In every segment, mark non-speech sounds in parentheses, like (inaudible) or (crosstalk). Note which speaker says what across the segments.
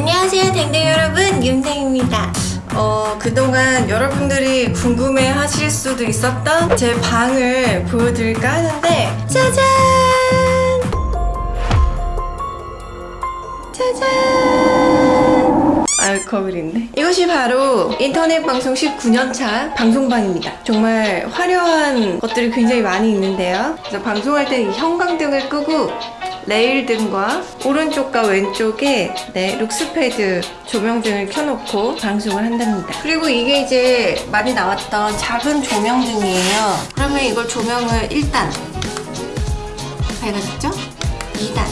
Speaker 1: 안녕하세요 댕댕 여러분. 윤생입니다. 어 그동안 여러분들이 궁금해 하실 수도 있었던 제 방을 보여드릴까 하는데 짜잔! 짜잔! 아유 거울인데. 이것이 바로 인터넷 방송 19년차 방송방입니다. 정말 화려한 것들이 굉장히 많이 있는데요. 그래서 방송할 때이 형광등을 끄고 레일 등과 오른쪽과 왼쪽에 네, Luxpad 조명 등을 켜놓고 방송을 한답니다. 그리고 이게 이제 많이 나왔던 작은 조명 등이에요. 그러면 이걸 조명을 1단 밝아졌죠? 2단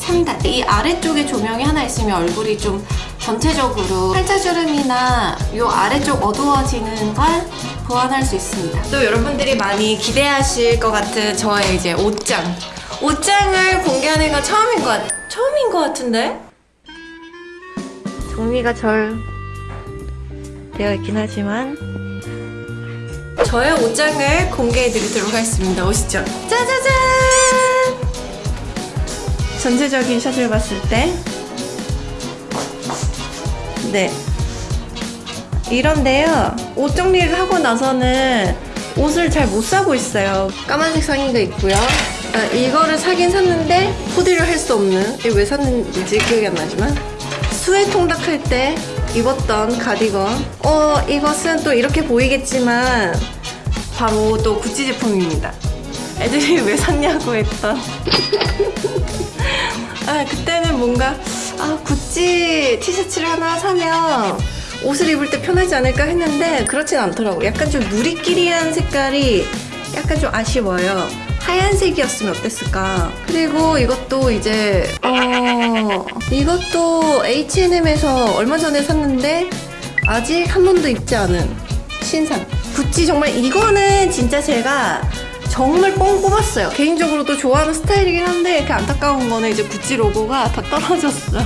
Speaker 1: 3단 이 아래쪽에 조명이 하나 있으면 얼굴이 좀 전체적으로 팔자주름이나 이 아래쪽 어두워지는 걸 보완할 수 있습니다. 또 여러분들이 많이 기대하실 것 같은 저의 이제 옷장 옷장을 공개하는 건 처음인 것 같... 처음인 것 같은데? 정리가 절 되어 있긴 하지만 저의 옷장을 공개해 드리도록 하겠습니다. 오시죠. 짜자잔! 전체적인 샷을 봤을 때 네. 이런데요. 옷 정리를 하고 나서는 옷을 잘 못 사고 있어요. 까만색 상의가 있고요. 아, 이거를 사긴 샀는데 코디를 할 수 없는 왜 샀는지 기억이 안 나지만 수해 통닭할 때 입었던 가디건. 어 이것은 또 이렇게 보이겠지만 바로 또 구찌 제품입니다. 애들이 (laughs) 왜 샀냐고 했던. (laughs) 아 그때는 뭔가 아 구찌 티셔츠를 하나 사면 옷을 입을 때 편하지 않을까 했는데 그렇진 않더라고. 약간 좀 누리끼리한 색깔이 약간 좀 아쉬워요 하얀색이었으면 어땠을까? 그리고 이것도 이제 어 이것도 H&M에서 얼마 전에 샀는데 아직 한 번도 입지 않은 신상. 구찌 정말 이거는 진짜 제가 정말 뻥 뽑았어요. 개인적으로도 좋아하는 스타일이긴 한데 이렇게 안타까운 거는 이제 구찌 로고가 다 떨어졌어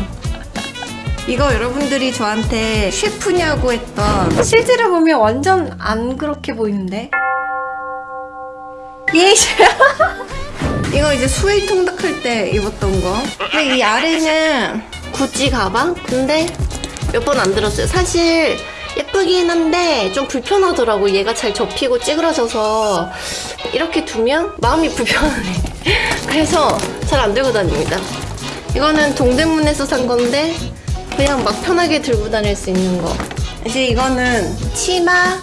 Speaker 1: (laughs) 이거 여러분들이 저한테 셰프냐고 했던 실제로 보면 완전 안 그렇게 보이는데 예 (laughs) 이거 이제 수웨이 통닭할 때 입었던 거. 근데 이 아래는 구찌 가방? 근데 몇 번 안 들었어요. 사실 예쁘긴 한데 좀 불편하더라고. 얘가 잘 접히고 찌그러져서. 이렇게 두면 마음이 불편하네. (laughs) 그래서 잘 안 들고 다닙니다. 이거는 동대문에서 산 건데 그냥 막 편하게 들고 다닐 수 있는 거. 이제 이거는 치마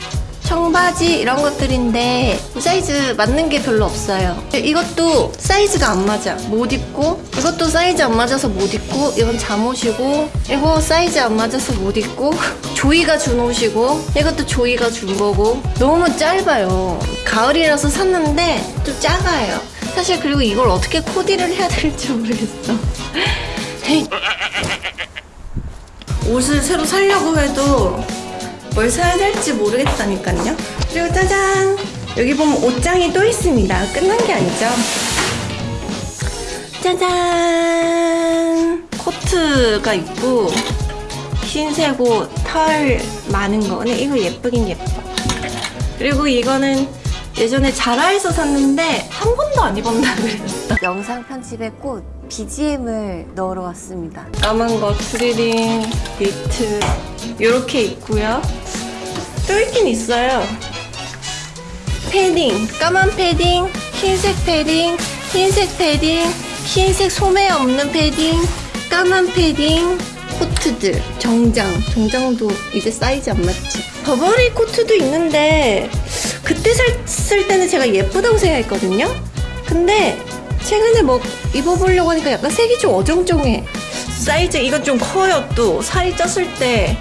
Speaker 1: 청바지 이런 것들인데 사이즈 맞는 게 별로 없어요. 이것도 사이즈가 안 맞아. 못 입고 이것도 사이즈 안 맞아서 못 입고 이건 잠옷이고 이거 사이즈 안 맞아서 못 입고 (laughs) 조이가 준 옷이고 이것도 조이가 준 거고. 너무 짧아요. 가을이라서 샀는데 좀 작아요. 사실 그리고 이걸 어떻게 코디를 해야 될지 모르겠어. (laughs) 옷을 새로 사려고 해도 뭘 사야 될지 모르겠다니까요. 그리고 짜잔! 여기 보면 옷장이 또 있습니다. 끝난 게 아니죠. 짜잔! 코트가 있고 흰색 옷, 털 많은 거. 근데 이거 예쁘긴 예뻐. 그리고 이거는 예전에 ZARA에서 샀는데 한 번도 안 입었나 그랬어.
Speaker 2: 영상 편집에 꼭 BGM을 넣으러 왔습니다.
Speaker 1: 까만 거 트레이닝, 니트 이렇게 있고요. 또 있긴 있어요. 패딩, 까만 패딩, 흰색 패딩, 흰색 패딩, 흰색 소매 없는 패딩, 까만 패딩, 코트들, 정장, 정장도 이제 사이즈 안 맞지. 버버리 코트도 있는데 그때 샀을 때는 제가 예쁘다고 생각했거든요. 근데 최근에 뭐 입어보려고 하니까 약간 색이 좀 어정쩡해. 사이즈 이건 좀 커요 또 살이 쪘을 때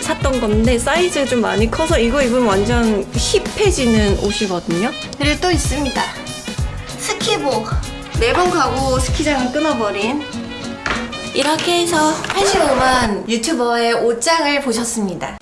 Speaker 1: 샀던 건데 사이즈가 좀 많이 커서 이거 입으면 완전 hip해지는 옷이거든요. 그리고 또 있습니다. 스키복. 매번 가고 스키장을 끊어버린 이렇게 해서 85만 유튜버의 옷장을 보셨습니다.